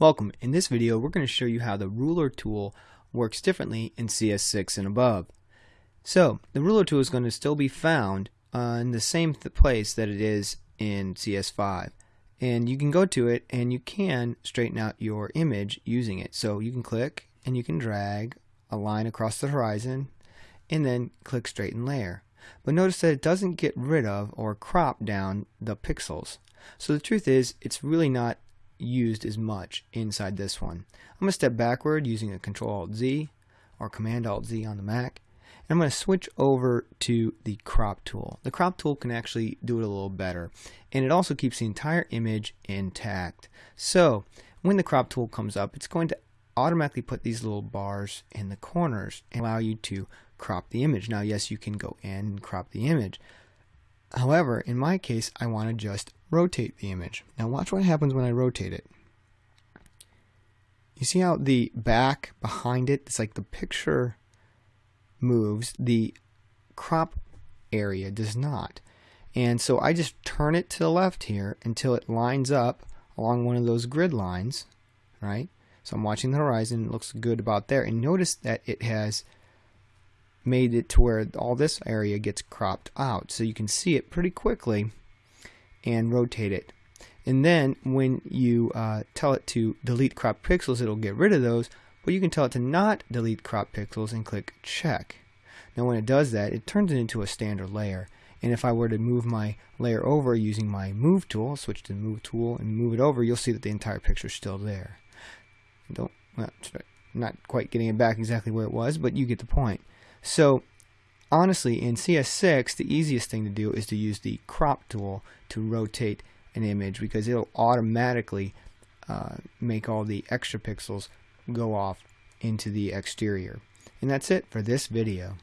Welcome. In this video we're going to show you how the ruler tool works differently in CS6 and above. So the ruler tool is going to still be found uh, in the same th place that it is in CS5 and you can go to it and you can straighten out your image using it. So you can click and you can drag a line across the horizon and then click straighten layer. But notice that it doesn't get rid of or crop down the pixels. So the truth is it's really not used as much inside this one. I'm going to step backward using a Control Alt Z or Command Alt Z on the Mac. And I'm going to switch over to the crop tool. The crop tool can actually do it a little better. And it also keeps the entire image intact. So when the crop tool comes up, it's going to automatically put these little bars in the corners and allow you to crop the image. Now, yes, you can go in and crop the image. However, in my case, I want to just rotate the image. Now watch what happens when I rotate it. You see how the back behind it, it's like the picture moves, the crop area does not. And so I just turn it to the left here until it lines up along one of those grid lines, right? So I'm watching the horizon, it looks good about there. And notice that it has made it to where all this area gets cropped out. So you can see it pretty quickly and rotate it. And then when you uh, tell it to delete crop pixels, it'll get rid of those. But you can tell it to not delete crop pixels and click check. Now when it does that, it turns it into a standard layer. And if I were to move my layer over using my move tool, switch to the move tool and move it over, you'll see that the entire picture is still there. Don't, well, not quite getting it back exactly where it was, but you get the point. So honestly, in CS6, the easiest thing to do is to use the crop tool to rotate an image because it'll automatically uh, make all the extra pixels go off into the exterior. And that's it for this video.